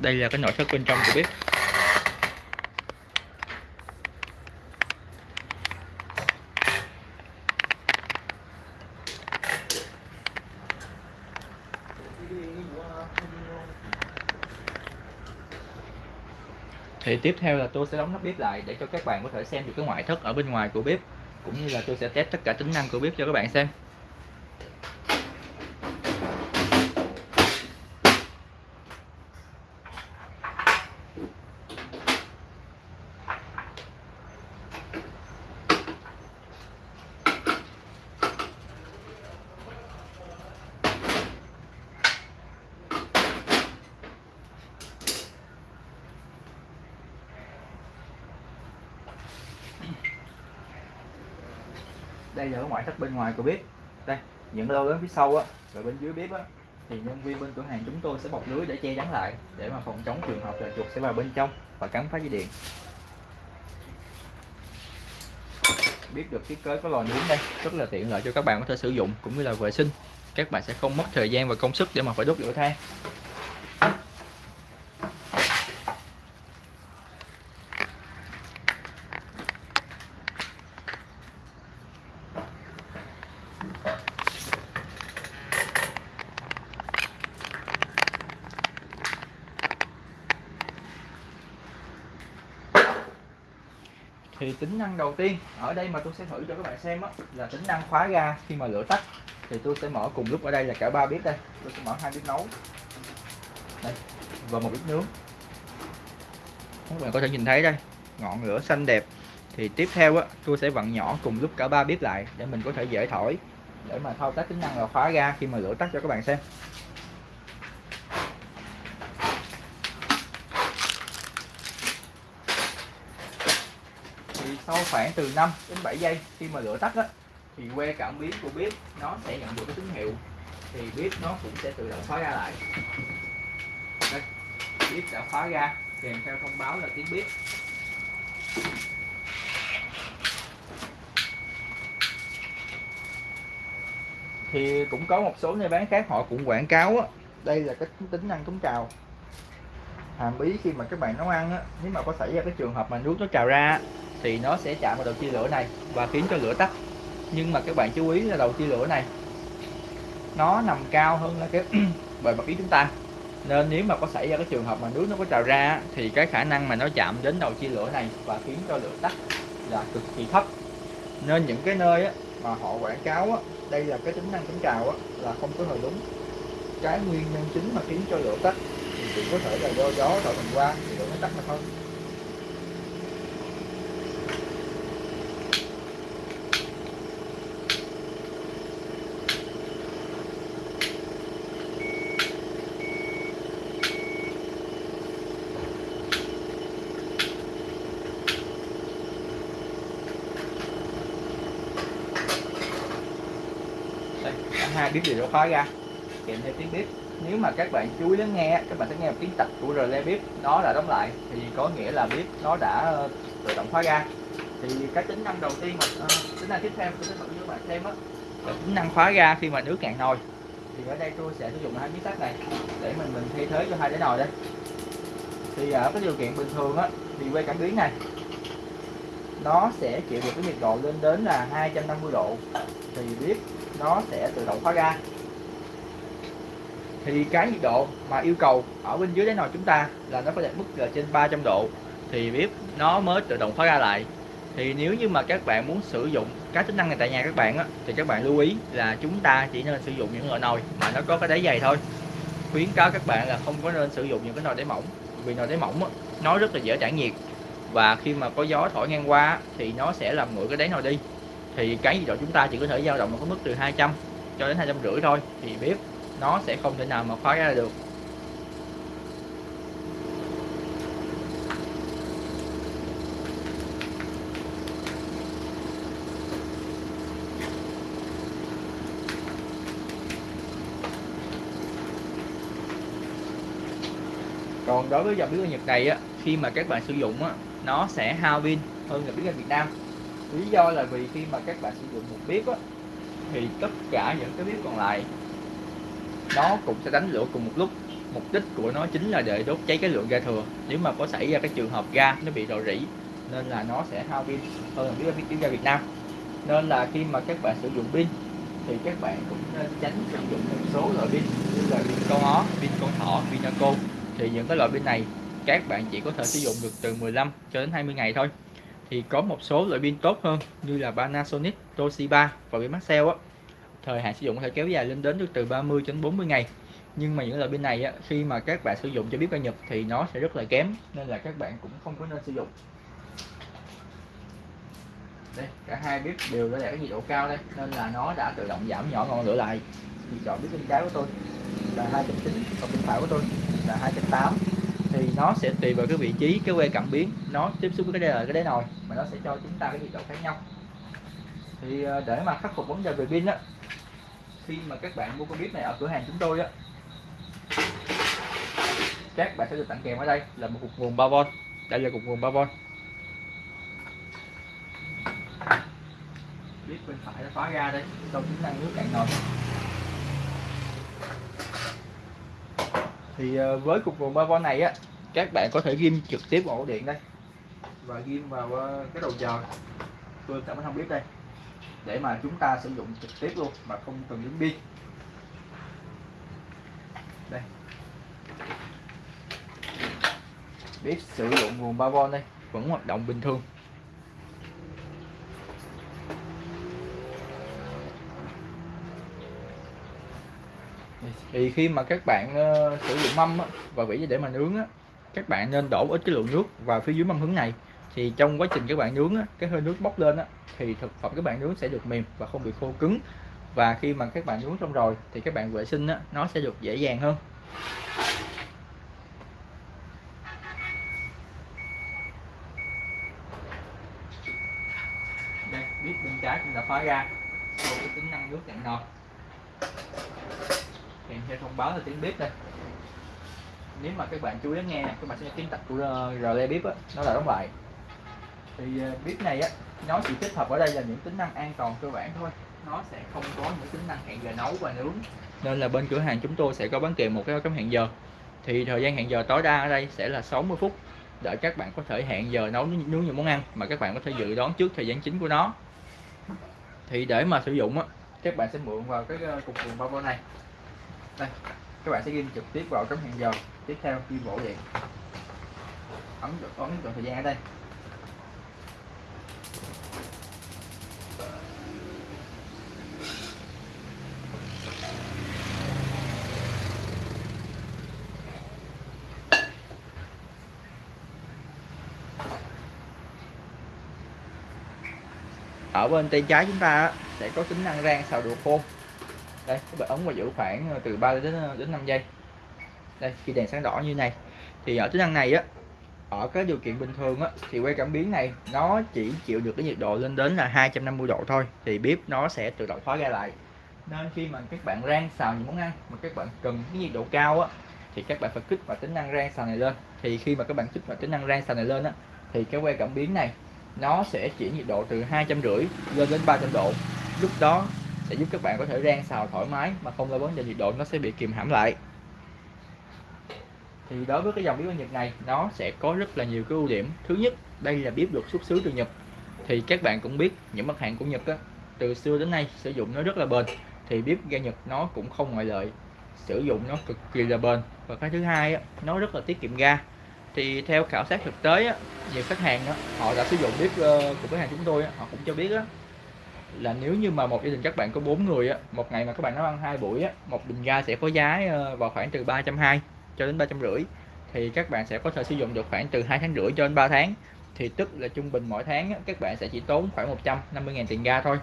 đây là cái nội thất bên trong của bếp. Thì tiếp theo là tôi sẽ đóng nắp bếp lại để cho các bạn có thể xem được cái ngoại thất ở bên ngoài của bếp, cũng như là tôi sẽ test tất cả tính năng của bếp cho các bạn xem. Đây là cái ngoại thất bên ngoài của bếp. Đây, những lô lớn phía sau á, và bên dưới bếp á, thì nhân viên bên cửa hàng chúng tôi sẽ bọc lưới để che chắn lại, để mà phòng chống trường hợp là chuột sẽ vào bên trong và cắn phá dây điện. Biết được thiết kế có lò nướng đây, rất là tiện lợi cho các bạn có thể sử dụng, cũng như là vệ sinh. Các bạn sẽ không mất thời gian và công sức để mà phải đốt lửa than. Thì tính năng đầu tiên ở đây mà tôi sẽ thử cho các bạn xem á, là tính năng khóa ga khi mà lửa tắt. Thì tôi sẽ mở cùng lúc ở đây là cả ba bếp đây. Tôi sẽ mở hai bếp nấu. Đây và một bếp nướng. Các bạn có thể nhìn thấy đây ngọn lửa xanh đẹp. Thì tiếp theo á tôi sẽ vặn nhỏ cùng lúc cả ba bếp lại để mình có thể dễ thổi để mà thao tác tính năng là khóa ga khi mà lửa tắt cho các bạn xem thì sau khoảng từ 5 đến 7 giây khi mà lửa tắt á, thì que cảm biến của bếp nó sẽ nhận được cái tín hiệu, thì bếp nó cũng sẽ tự động khóa ra lại. Đây, bếp đã khóa ra, kèm theo thông báo là tiếng bếp. Thì cũng có một số nơi bán khác họ cũng quảng cáo á, đây là cái tính năng chống trào. Hàm ý khi mà các bạn nấu ăn á, nếu mà có xảy ra cái trường hợp mà nước nó trào ra thì nó sẽ chạm vào đầu chia lửa này và khiến cho lửa tắt. Nhưng mà các bạn chú ý là đầu chia lửa này nó nằm cao hơn là cái bề mặt ý chúng ta. Nên nếu mà có xảy ra cái trường hợp mà nước nó có trào ra thì cái khả năng mà nó chạm đến đầu chia lửa này và khiến cho lửa tắt là cực kỳ thấp. Nên những cái nơi á, mà họ quảng cáo á, đây là cái tính năng chống trào á, là không có hề đúng. Cái nguyên nhân chính mà khiến cho lửa tắt thì chỉ có thể là do gió thổi mình qua thì lửa nó tắt mà thôi đây cả hai bếp đều khói ra. Kèm theo tiếng bếp. Nếu mà các bạn chú ý lắng nghe các bạn sẽ nghe một tiếng tạch của relay bếp nó đã đóng lại thì có nghĩa là bếp nó đã ờ, tự động khóa ra. Thì cái tính năng đầu tiên mà uh, tính năng tiếp theo tôi sẽ bật cho các bạn xem đó là tính năng khóa ra khi mà nước cạn nồi. Thì ở đây tôi sẽ sử dụng hai miếng sắt này để mình mình thay thế cho hai cái nồi đây. Thì ở cái điều kiện bình thường á thì quay cảm biến này nó sẽ chịu được cái nhiệt độ lên đến là 250 độ. Thì bếp nó sẽ tự động khóa ga thì cái nhiệt độ mà yêu cầu ở bên dưới đáy nồi chúng ta là nó phải đạt mức là trên 300 độ. Thì bếp nó mới tự động khóa ga lại. Thì nếu như mà các bạn muốn sử dụng các tính năng này tại nhà các bạn á, thì các bạn lưu ý là chúng ta chỉ nên sử dụng những loại nồi mà nó có cái đáy dày thôi. Khuyến cáo các bạn là không có nên sử dụng những cái nồi đáy mỏng vì nồi đáy mỏng á, nó rất là dễ tản nhiệt và khi mà có gió thổi ngang qua thì nó sẽ làm nguội cái đáy nồi đi. Thì cái nhiệt độ chúng ta chỉ có thể dao động ở cái mức từ 200 cho đến hai trăm rưỡi thôi, thì bếp nó sẽ không thể nào mà khóa ra được. Còn đối với dòng bếp ga Nhật này á, khi mà các bạn sử dụng á nó sẽ hao pin hơn là bếp ga Việt Nam. Lý do là vì khi mà các bạn sử dụng một bếp á thì tất cả những cái bếp còn lại nó cũng sẽ đánh lửa cùng một lúc. Mục đích của nó chính là để đốt cháy cái lượng ga thừa. Nếu mà có xảy ra cái trường hợp ga nó bị rò rỉ nên là nó sẽ hao pin hơn là biết bếp ga Việt Nam. Nên là khi mà các bạn sử dụng pin thì các bạn cũng nên tránh sử dụng một số loại pin như là pin con ó, pin con thỏ, pin Naco. Thì những cái loại pin này các bạn chỉ có thể sử dụng được từ 15 cho đến 20 ngày thôi. Thì có một số loại pin tốt hơn như là Panasonic, Toshiba và pin Maxell á. Thời hạn sử dụng có thể kéo dài lên đến từ 30 đến 40 ngày. Nhưng mà những loại pin này á, khi mà các bạn sử dụng cho bếp ga Nhật thì nó sẽ rất là kém nên là các bạn cũng không có nên sử dụng. Đây cả hai bếp đều đã đạt cái nhiệt độ cao đây nên là nó đã tự động giảm nhỏ ngọn lửa lại. Thì chọn bếp bên trái của tôi là 2.9 còn bên phải của tôi là 2.8 thì nó sẽ tùy vào cái vị trí, cái que cảm biến nó tiếp xúc với cái đế là cái đế nồi mà nó sẽ cho chúng ta cái nhiệt độ khác nhau. Thì ờ, để mà khắc phục vấn đề về pin á, khi mà các bạn mua con bếp này ở cửa hàng chúng tôi á, các bạn sẽ được tặng kèm ở đây là một cục nguồn 3V đây là cục nguồn 3V bếp bên phải nó khóa ra đây, trong tính năng nước cạn nồi. Thì ờ, với cục nguồn 3V này á các bạn có thể ghim trực tiếp ổ điện đây. Và ghim vào ờ, cái đầu chờ tôi sẽ không biết đây. Để mà chúng ta sử dụng trực tiếp luôn mà không cần đến pin đây. Biết sử dụng nguồn 3V đây vẫn hoạt động bình thường. Thì khi mà các bạn uh, sử dụng mâm á, và vỉ để mà nướng á, các bạn nên đổ ít cái lượng nước vào phía dưới mâm hứng này. Thì trong quá trình các bạn nướng á, cái hơi nước bốc lên á, thì thực phẩm các bạn nướng sẽ được mềm và không bị khô cứng. Và khi mà các bạn nướng xong rồi thì các bạn vệ sinh á, nó sẽ được dễ dàng hơn. Đây biết bên trái cũng đã khóa ra. Sau cái tính năng nước cạn nồi. Kèm theo thông báo là tiếng bếp đây nếu mà các bạn chú ý nghe các bạn sẽ nghe tập của ờ, rle bếp á, nó là đóng lại. Thì ờ, bếp này á, nó chỉ tích hợp ở đây là những tính năng an toàn cơ bản thôi. Nó sẽ không có những tính năng hẹn giờ nấu và nướng. Nên là bên cửa hàng chúng tôi sẽ có bán kèm một cái cấm hẹn giờ. Thì thời gian hẹn giờ tối đa ở đây sẽ là 60 phút để các bạn có thể hẹn giờ nấu nướng những món ăn mà các bạn có thể dự đoán trước thời gian chính của nó. Thì để mà sử dụng á, các bạn sẽ mượn vào cái ờ, cục nguồn bao này. Đây, các bạn sẽ ghi trực tiếp vào cấm hẹn giờ tiếp theo khi vỗ vậy ấn ấn chọn thời gian ở đây. Ở bên tay trái chúng ta sẽ có tính năng rang xào đồ khô. Đây các bạn ấn và giữ khoảng từ 3 đến đến 5 giây đây, khi đèn sáng đỏ như này, thì ở tính năng này á, ở các điều kiện bình thường á, thì que cảm biến này, nó chỉ chịu được cái nhiệt độ lên đến là 250 độ thôi, thì bếp nó sẽ tự động khóa ra lại. Nên khi mà các bạn rang xào những món ăn mà các bạn cần cái nhiệt độ cao á, thì các bạn phải kích vào tính năng rang xào này lên. Thì khi mà các bạn kích vào tính năng rang xào này lên á, thì cái que cảm biến này, nó sẽ chuyển nhiệt độ từ hai trăm rưỡi lên đến 300 độ. Lúc đó sẽ giúp các bạn có thể rang xào thoải mái mà không lo vấn đề nhiệt độ, nó sẽ bị kìm hãm lại thì đối với cái dòng bếp Nhật này nó sẽ có rất là nhiều cái ưu điểm. Thứ nhất đây là bếp được xuất xứ từ Nhật. Thì các bạn cũng biết những mặt hàng của Nhật á, từ xưa đến nay sử dụng nó rất là bền. Thì bếp ga Nhật nó cũng không ngoại lệ sử dụng nó cực kỳ là bền. Và cái thứ hai á, nó rất là tiết kiệm ga. Thì theo khảo sát thực tế á, nhiều khách hàng á, họ đã sử dụng bếp uh, ờ, của cửa hàng chúng tôi á, họ cũng cho biết á, là nếu như mà một gia đình các bạn có bốn người á, một ngày mà các bạn nấu ăn hai buổi á, một bình ga sẽ có giá uh, vào khoảng từ 320 cho đến ba trăm rưỡi. Thì các bạn sẽ có thể sử dụng được khoảng từ hai tháng rưỡi cho đến 3 tháng. Thì tức là trung bình mỗi tháng các bạn sẽ chỉ tốn khoảng 150.000 tiền ga thôi.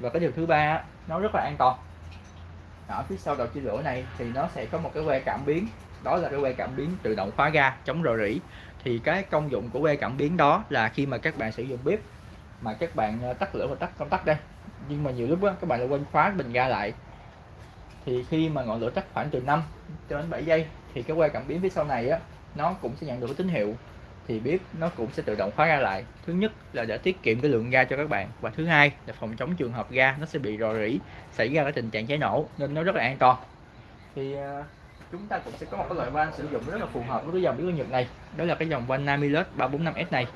Và cái điều thứ ba nó rất là an toàn. Ở phía sau đầu chia lửa này thì nó sẽ có một cái que cảm biến. Đó là cái que cảm biến tự động khóa ga chống rò rỉ. Thì cái công dụng của que cảm biến đó là khi mà các bạn sử dụng bếp mà các bạn ờ, tắt lửa và tắt công tắc đây. Nhưng mà nhiều lúc đó, các bạn lại quên khóa bình ga lại. Thì khi mà ngọn lửa tắt khoảng từ 5 cho đến 7 giây thì cái que cảm biến phía sau này á nó cũng sẽ nhận được cái tín hiệu. Thì biết nó cũng sẽ tự động khóa ra lại. Thứ nhất là để tiết kiệm cái lượng ga cho các bạn. Và thứ hai là phòng chống trường hợp ga nó sẽ bị rò rỉ xảy ra cái tình trạng cháy nổ nên nó rất là an toàn. Thì à, chúng ta cũng sẽ có một cái loại van sử dụng rất là phù hợp với cái dòng bếp Nhật này. Đó là cái dòng van Namilus 345S này.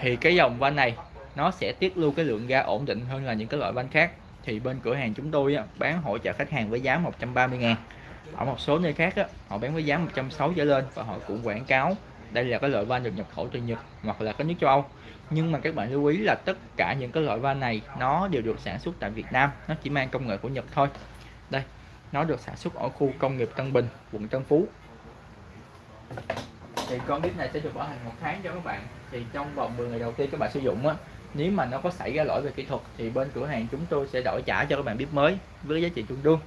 Thì cái dòng van này nó sẽ tiết lưu cái lượng ga ổn định hơn là những cái loại van khác. Thì bên cửa hàng chúng tôi á, bán hỗ trợ khách hàng với giá 130 ngàn ở một số nơi khác á, họ bán với giá 160 trở lên và họ cũng quảng cáo đây là cái loại van được nhập khẩu từ Nhật hoặc là các nước châu Âu. Nhưng mà các bạn lưu ý là tất cả những cái loại van này nó đều được sản xuất tại Việt Nam nó chỉ mang công nghệ của Nhật thôi. Đây nó được sản xuất ở khu công nghiệp Tân Bình quận Tân Phú. Thì con bếp này sẽ được bảo hành một tháng cho các bạn. Thì trong vòng 10 ngày đầu tiên các bạn sử dụng á nếu mà nó có xảy ra lỗi về kỹ thuật thì bên cửa hàng chúng tôi sẽ đổi trả cho các bạn bếp mới với giá trị tương đương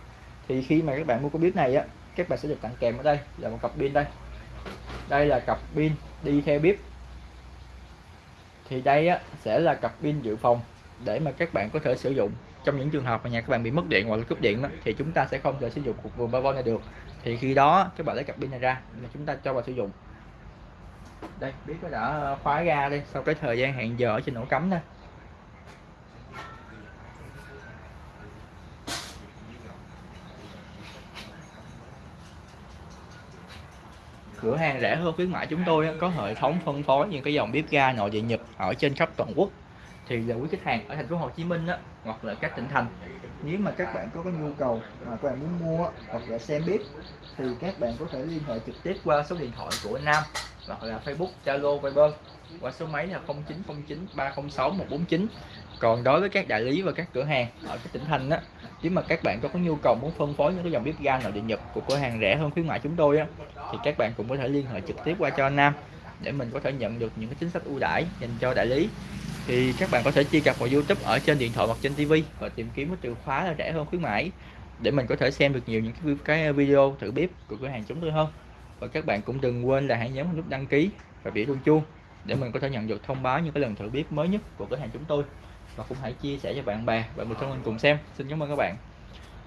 thì khi mà các bạn mua con bếp này á các bạn sẽ được tặng kèm ở đây là một cặp pin đây. Đây là cặp pin đi theo bếp. Thì đây á, sẽ là cặp pin dự phòng để mà các bạn có thể sử dụng. Trong những trường hợp mà nhà các bạn bị mất điện hoặc là cúp điện đó, thì chúng ta sẽ không thể sử dụng cục nguồn 3V này được. Thì khi đó các bạn lấy cặp pin này ra là chúng ta cho vào sử dụng. Đây biết nó đã khóa ra đi sau cái thời gian hẹn giờ ở trên ổ cắm đây cửa hàng rẻ hơn khuyến mãi chúng tôi có hệ thống phân phối những cái dòng bếp ga nội địa Nhật ở trên khắp toàn quốc. Thì là quý khách hàng ở thành phố Hồ Chí Minh á, hoặc là các tỉnh thành. Nếu mà các bạn có cái nhu cầu mà các bạn muốn mua hoặc là xem bếp thì các bạn có thể liên hệ trực tiếp qua số điện thoại của Nam hoặc là Facebook, Zalo, Viber qua số máy là 0909 306 149 còn đối với các đại lý và các cửa hàng ở các tỉnh thành á nếu mà các bạn có nhu cầu muốn phân phối những cái dòng bếp ga nội địa Nhật của cửa hàng rẻ hơn khuyến mại chúng tôi á thì các bạn cũng có thể liên hệ trực tiếp qua cho Nam để mình có thể nhận được những cái chính sách ưu đãi dành cho đại lý. Thì các bạn có thể truy cập vào YouTube ở trên điện thoại hoặc trên TV và tìm kiếm cái từ khóa là rẻ hơn khuyến mãi để mình có thể xem được nhiều những cái, cái video thử bếp của cửa hàng chúng tôi hơn. Và các bạn cũng đừng quên là hãy nhấn nút đăng ký và biểu chuông chuông để mình có thể nhận được thông báo những cái lần thử bếp mới nhất của cửa hàng chúng tôi và cũng hãy chia sẻ cho bạn bè và người thân mình cùng xem. Xin cảm ơn các bạn.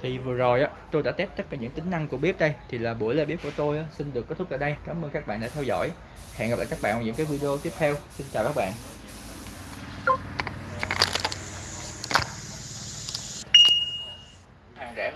Thì vừa rồi á tôi đã test tất cả những tính năng của bếp đây. Thì là buổi live bếp của tôi á, xin được kết thúc tại đây. Cảm ơn các bạn đã theo dõi. Hẹn gặp lại các bạn ở những cái video tiếp theo. Xin chào các bạn.